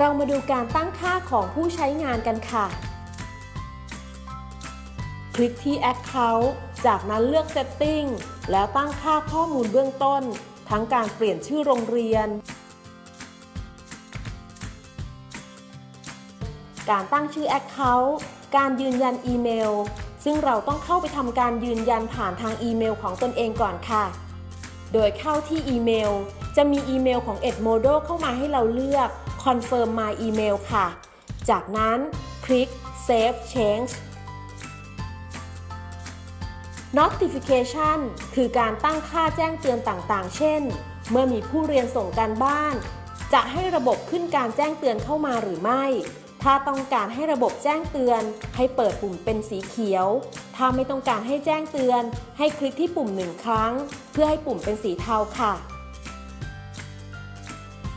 เรามาดูการตั้งค่าของผู้ใช้งานกันค่ะ คลิกที่ Account จากนั้นเลือก Setting แล้วตั้งค่าข้อมูลเบื้องต้น ทั้งการเปลี่ยนชื่อโรงเรียน การตั้งชื่อ Account การยืนยันอีเมล ซึ่งเราต้องเข้าไปทำการยืนยันผ่านทางอีเมลของตนเองก่อนค่ะ โดยเข้าที่อีเมล จะมีอีเมลของ Edmodo เข้ามาให้เราเลือก Confirm My Email ค่ะ จากนั้นคลิก Save Change Notification คือการตั้งค่าแจ้งเตือนต่างๆ เช่น เมื่อมีผู้เรียนส่งการบ้าน จะให้ระบบขึ้นการแจ้งเตือนเข้ามาหรือไม่ ถ้าต้องการให้ระบบแจ้งเตือน ให้เปิดปุ่มเป็นสีเขียว ถ้าไม่ต้องการให้แจ้งเตือน ให้คลิกที่ปุ่มหนึ่งครั้ง เพื่อให้ปุ่มเป็นสีเทาค่ะ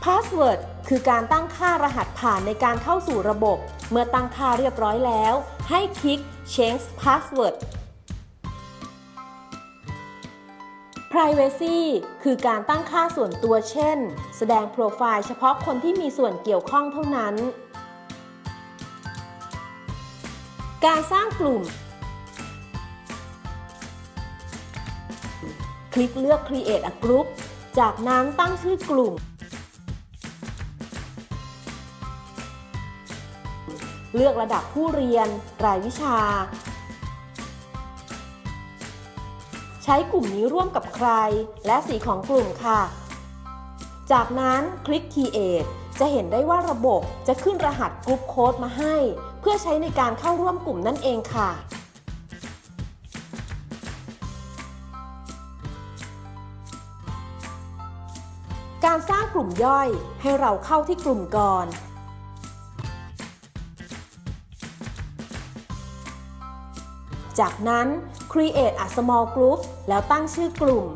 Password คือการตั้งค่ารหัสผ่านในการเข้าสู่ระบบ เมื่อตั้งค่าเรียบร้อยแล้ว ให้คลิก Change Password Privacy คือการตั้งค่าส่วนตัวเช่น แสดงโปรไฟล์เฉพาะคนที่มีส่วนเกี่ยวข้องเท่านั้น การสร้างกลุ่ม คลิกเลือก Create a Group จากนั้นตั้งชื่อกลุ่ม เลือกระดับผู้เรียน รายวิชา ใช้กลุ่มนี้ร่วมกับใคร และสีของกลุ่มค่ะ จากนั้นคลิก Create จะเห็นได้ว่าระบบจะขึ้นรหัส group code มาให้ เพื่อใช้ในการเข้าร่วมกลุ่มนั่นเองค่ะ การสร้างกลุ่มย่อยให้เราเข้าที่กลุ่มก่อน จากนั้น create a small group แล้วตั้งชื่อกลุ่ม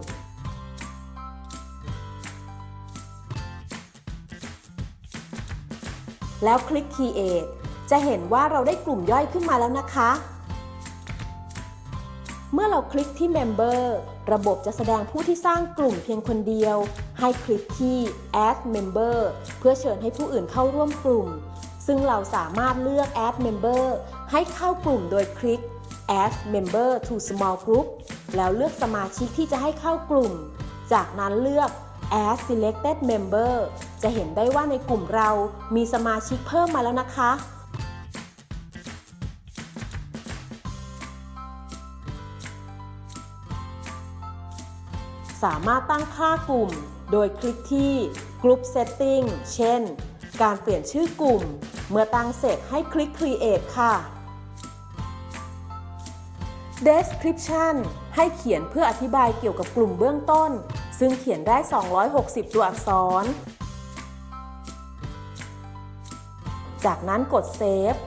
แล้วคลิก create จะเห็นว่าเราได้กลุ่มย่อยขึ้นมาแล้วนะคะ เมื่อเราคลิกที่ member ระบบจะแสดงผู้ที่สร้างกลุ่มเพียงคนเดียว ให้คลิกที่ add member เพื่อเชิญให้ผู้อื่นเข้าร่วมกลุ่มซึ่งเราสามารถเลือก add member ให้เข้ากลุ่มโดยคลิก add member to small group แล้วเลือกสมาชิกที่จะให้เข้ากลุ่ม จากนั้นเลือก add selected member จะเห็นได้ว่าในกลุ่มเรามีสมาชิกเพิ่มมาแล้วนะคะ สามารถตั้งค่ากลุ่ม โดยคลิกที่ Group Setting เช่น การเปลี่ยนชื่อกลุ่ม เมื่อตั้งเสร็จให้คลิก Create ค่ะ Description ให้เขียนเพื่ออธิบายเกี่ยวกับกลุ่มเบื้องต้น ซึ่งเขียนได้ 260 ตัวอักษร จากนั้นกด Save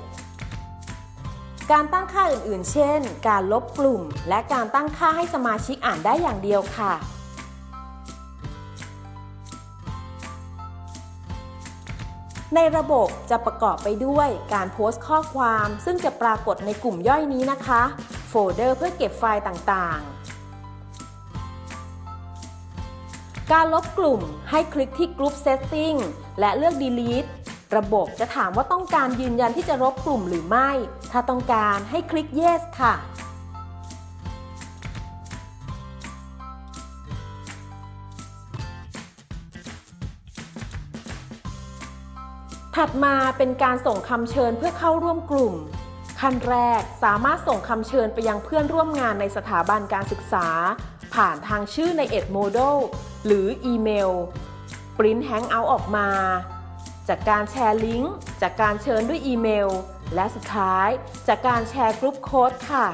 การตั้งค่าอื่นๆ เช่น การลบกลุ่ม และการตั้งค่าให้สมาชิกอ่านได้อย่างเดียวค่ะ ในระบบจะประกอบไปด้วยการโพสต์ข้อความ ซึ่งจะปรากฏในกลุ่มย่อยนี้นะคะ โฟลเดอร์เพื่อเก็บไฟล์ต่างๆ การลบกลุ่มให้คลิกที่ Group Setting และเลือก Delete ระบบจะถามว่าต้องการยืนยันที่จะลบกลุ่มหรือไม่ ถ้าต้องการให้คลิก Yes ค่ะ ถัดมาเป็นการส่งคำเชิญเพื่อเข้าร่วมกลุ่ม ขั้นแรกสามารถส่งคำเชิญไปยังเพื่อนร่วมงานในสถาบันการศึกษา ผ่านทางชื่อใน Edmodo หรืออีเมล print handout ออกมา จากการแชร์ลิงก์จากการเชิญด้วยอีเมล และสุดท้ายจากการแชร์ group code ค่ะ